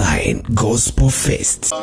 Online Gospel Fest.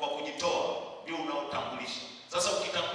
Kwa kujitoa ndio unaotambulisha. Sasa ukitanguliza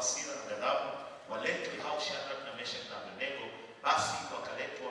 hasira na ghadhabu, waletwe hao Shadraka, Meshaki na Abednego. Basi wakaletwa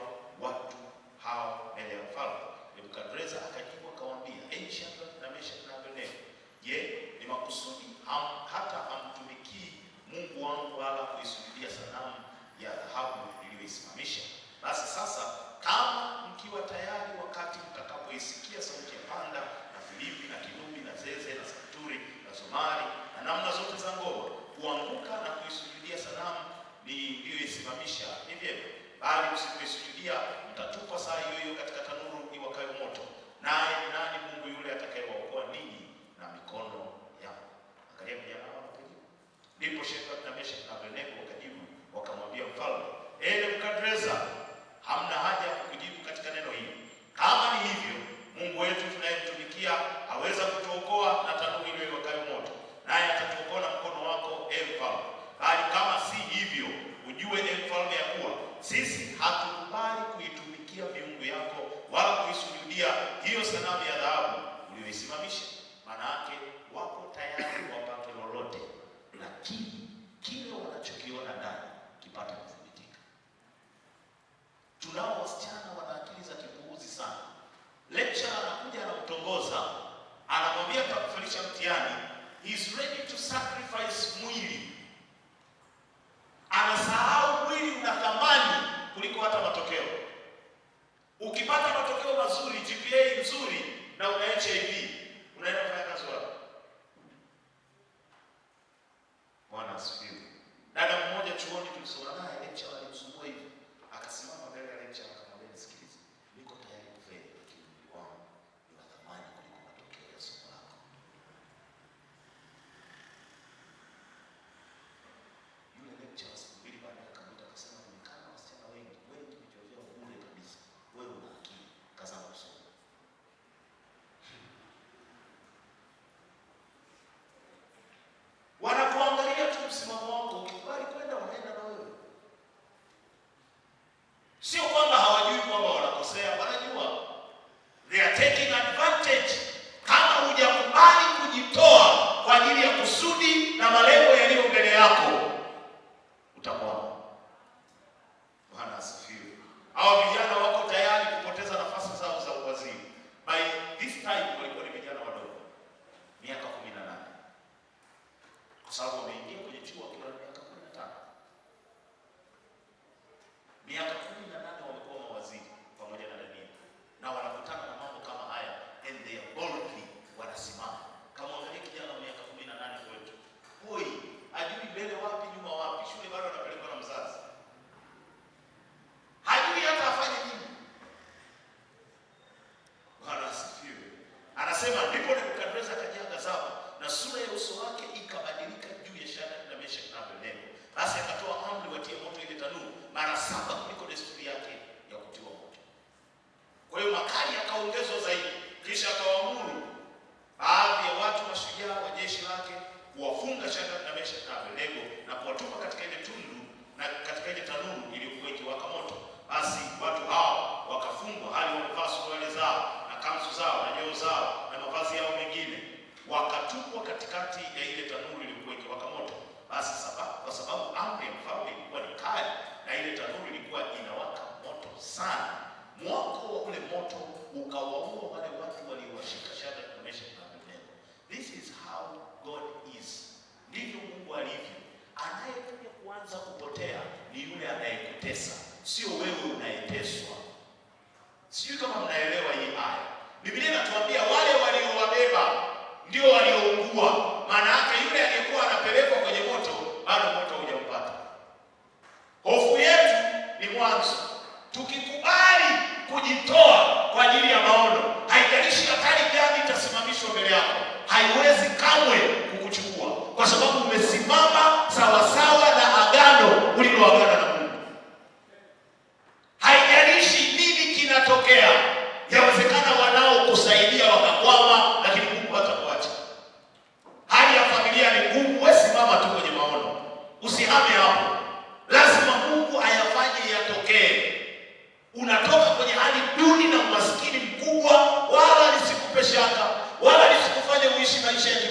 peixe vai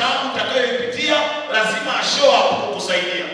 Yako utakayoipitia, lazima up kukusaidia.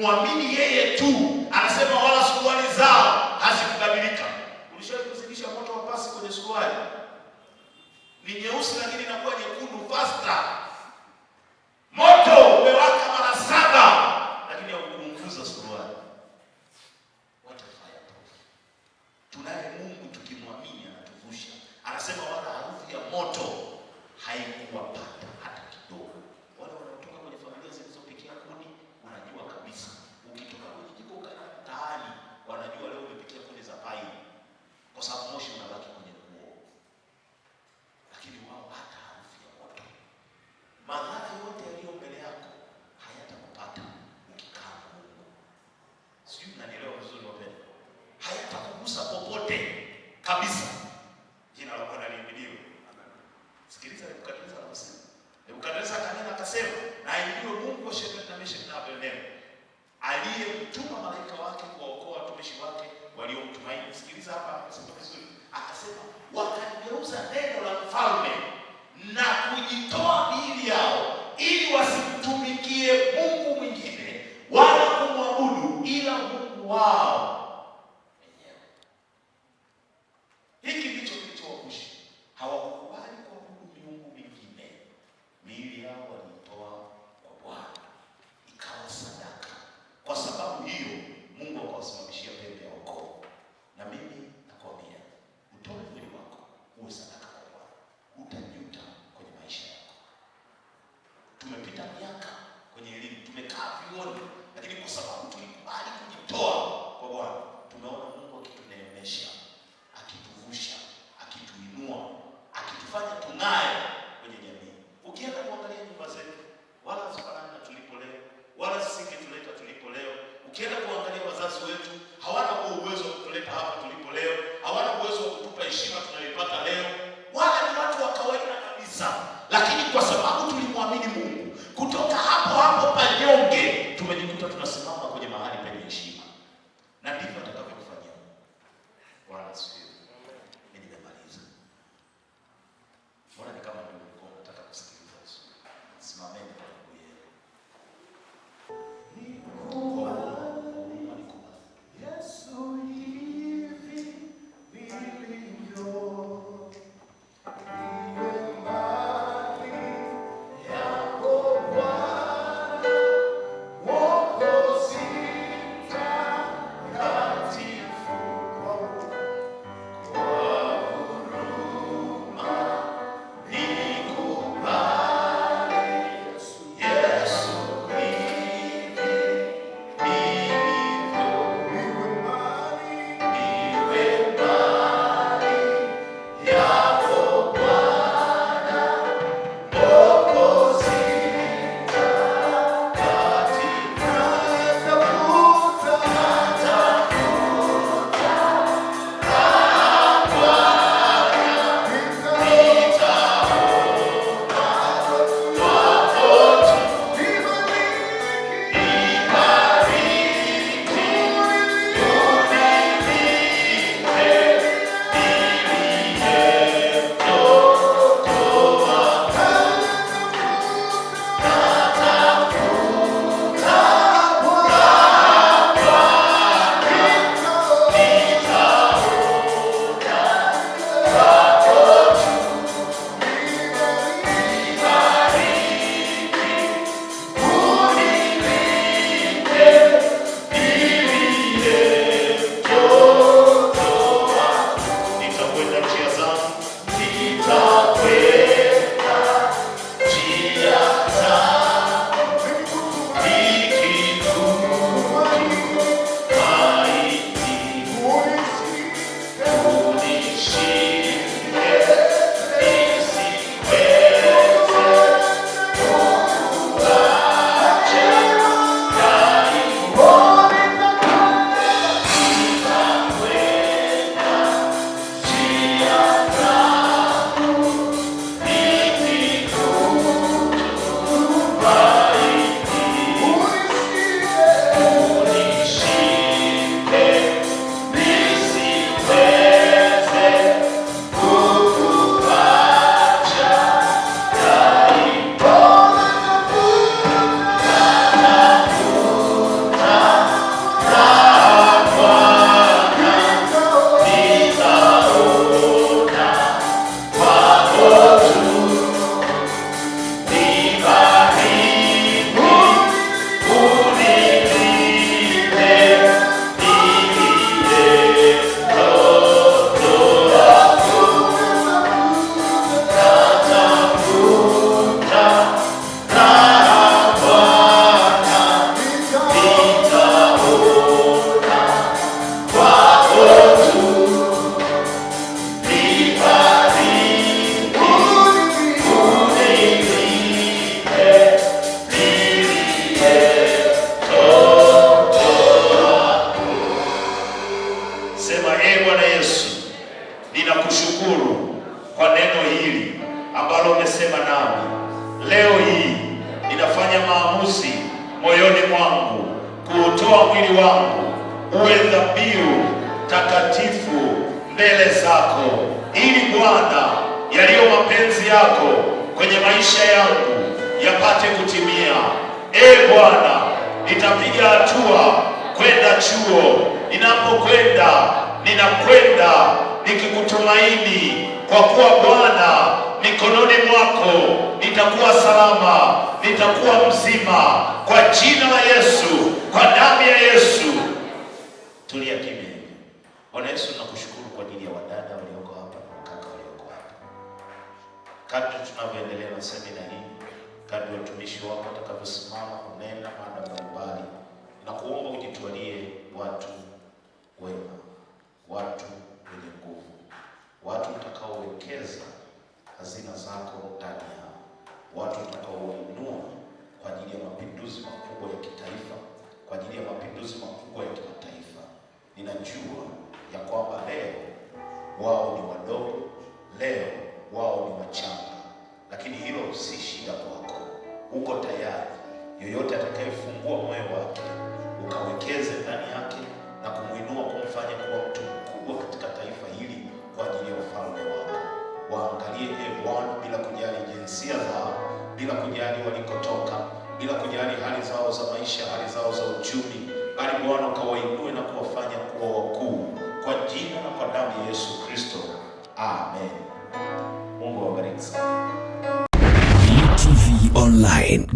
mwambie Sijui mnanielewa vizuri wapendwa, hayatakugusa popote kabisa.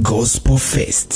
Gospel Fest.